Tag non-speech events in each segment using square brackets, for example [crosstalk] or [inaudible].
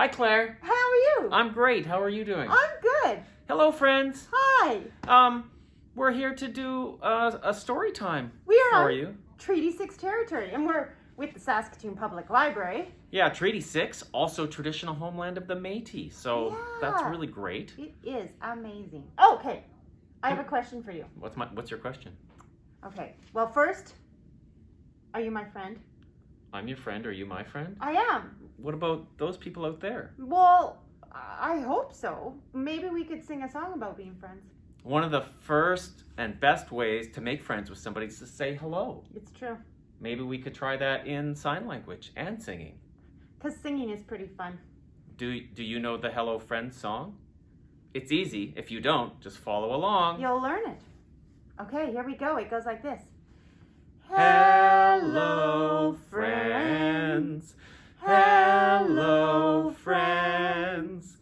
Hi, Claire. How are you? I'm great. How are you doing? I'm good. Hello, friends. Hi. Um, we're here to do uh, a story time We are for on you. Treaty 6 territory, and we're with the Saskatoon Public Library. Yeah, Treaty Six, also traditional homeland of the Métis. So that's really great. It is amazing. Okay, I have a question for you. What's my What's your question? Okay, well, first, are you my friend? I'm your friend. Are you my friend? I am. What about those people out there? Well, I hope so. Maybe we could sing a song about being friends. One of the first and best ways to make friends with somebody is to say hello. It's true. Maybe we could try that in sign language and singing. Because singing is pretty fun. Do Do you know the Hello Friend song? It's easy. If you don't, just follow along. You'll learn it. Okay, here we go. It goes like this. Hello, friends. Hello, friends.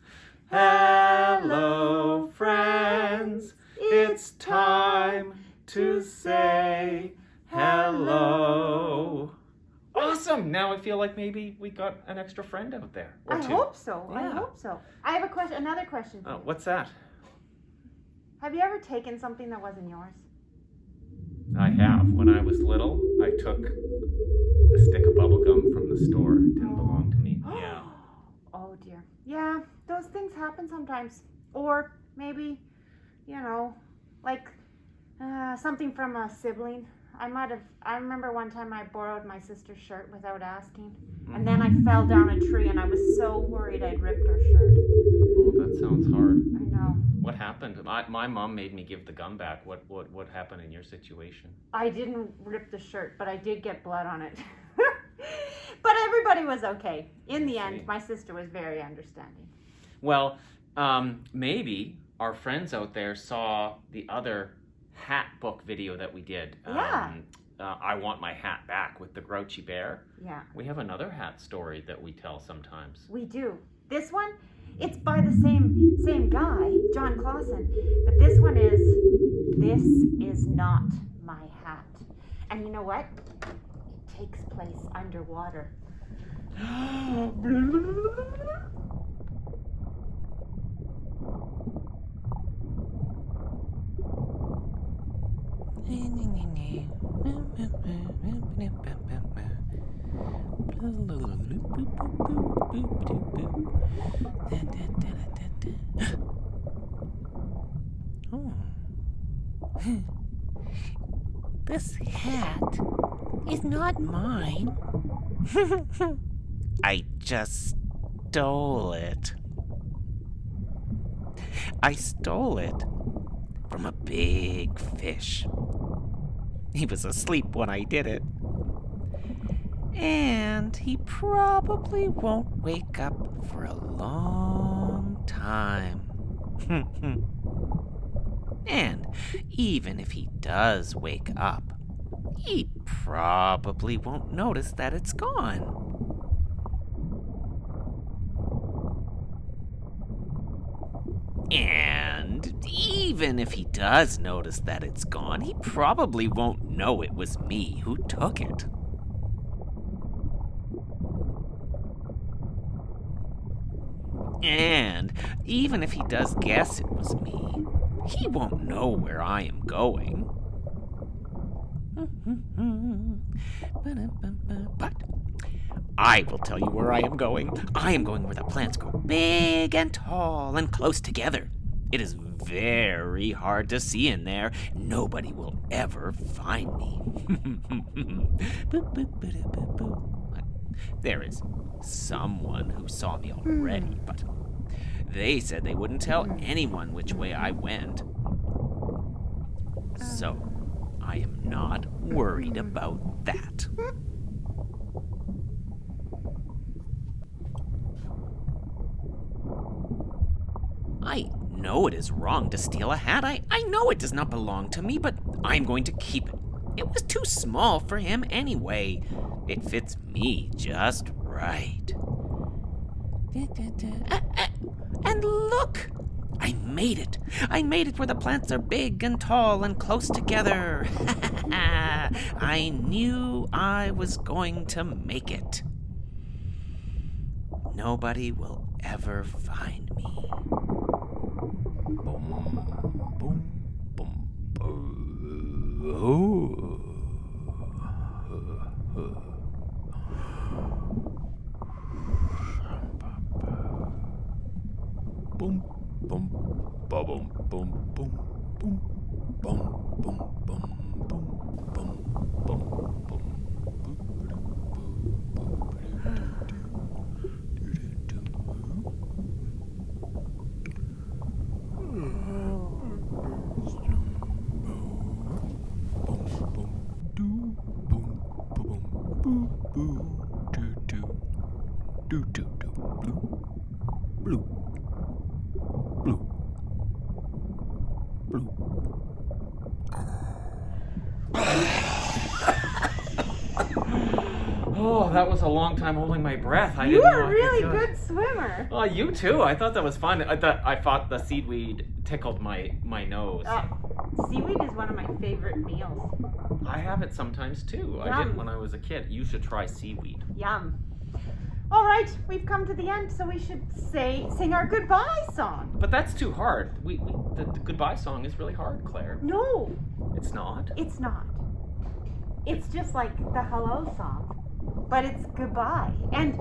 Hello, friends. It's time to say hello. Awesome! Now I feel like maybe we got an extra friend out there. Or I two. hope so. I hope so. I have a question. Another question. Oh, what's that? Have you ever taken something that wasn't yours? I have. When I was little, I took a stick of bubble gum from the store. It didn't belong to me. [gasps] Yeah. oh dear. Yeah, those things happen sometimes. Or maybe, you know, like uh, something from a sibling. I might have. I remember one time I borrowed my sister's shirt without asking, and then I fell down a tree, and I was so worried I'd ripped her shirt. Oh, that sounds hard. I know. What happened? My, my mom made me give the gum back. What what what happened in your situation? I didn't rip the shirt, but I did get blood on it. [laughs] but everybody was okay. In the end, my sister was very understanding. Well, um, maybe our friends out there saw the other hat book video that we did. Yeah. Um, uh, I want my hat back with the grouchy bear. Yeah. We have another hat story that we tell sometimes. We do. This one, it's by the same same guy, Jon Klassen, but this one is this is not my hat. And you know what? It takes place underwater. [gasps] [gasps] [laughs] [laughs] This hat is not mine. [laughs] I just stole it. I stole it from a big fish. He was asleep when I did it. And he probably won't wake up for a long time. [laughs] and even if he does wake up, he probably won't notice that it's gone. And even if he does notice that it's gone, he probably won't know it was me who took it. And even if he does guess it was me, he won't know where I am going. But I will tell you where I am going. I am going where the plants grow big and tall and close together. It is very hard to see in there. Nobody will ever find me. [laughs] there is someone who saw me hmm. already, but they said they wouldn't tell hmm. anyone which way I went. So, I am not worried hmm. about that. I know it is wrong to steal a hat. I, I know it does not belong to me, but I'm going to keep it. It was too small for him anyway. It fits me just right. Ah, ah, And look! I made it! I made it where the plants are big and tall and close together. [laughs] I knew I was going to make it. Nobody will ever find me. Boom, boom, boom, boom. Boom, boom, ba boom, boom, boom, boom, boom, boom, boom, boom, boom, Blue. [sighs] Oh, that was a long time holding my breath. I you didn't are a really good swimmer. Oh, you too. I thought that was fun. I thought I thought the seaweed tickled my my nose. Uh, seaweed is one of my favorite meals. I have it sometimes too. I did when I was a kid. You should try seaweed. Yum. All right, we've come to the end, so we should say sing our goodbye song. But that's too hard. We, we the, the goodbye song is really hard, Claire. No, It's not. it's not. It's just like the hello song, but it's goodbye. And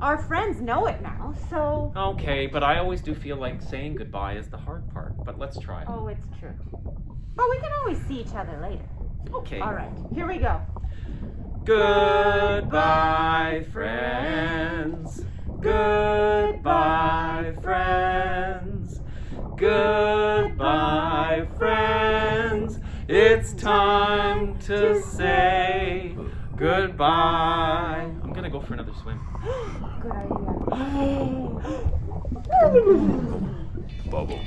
our friends know it now, so. Okay, but I always do feel like saying goodbye is the hard part. But let's try. Oh, it's true. But we can always see each other later. Okay. All right, here we go. Goodbye, friends. Goodbye, friends. Goodbye, friends. It's time to say goodbye. I'm gonna go for another swim. Good [gasps] idea. Bubble.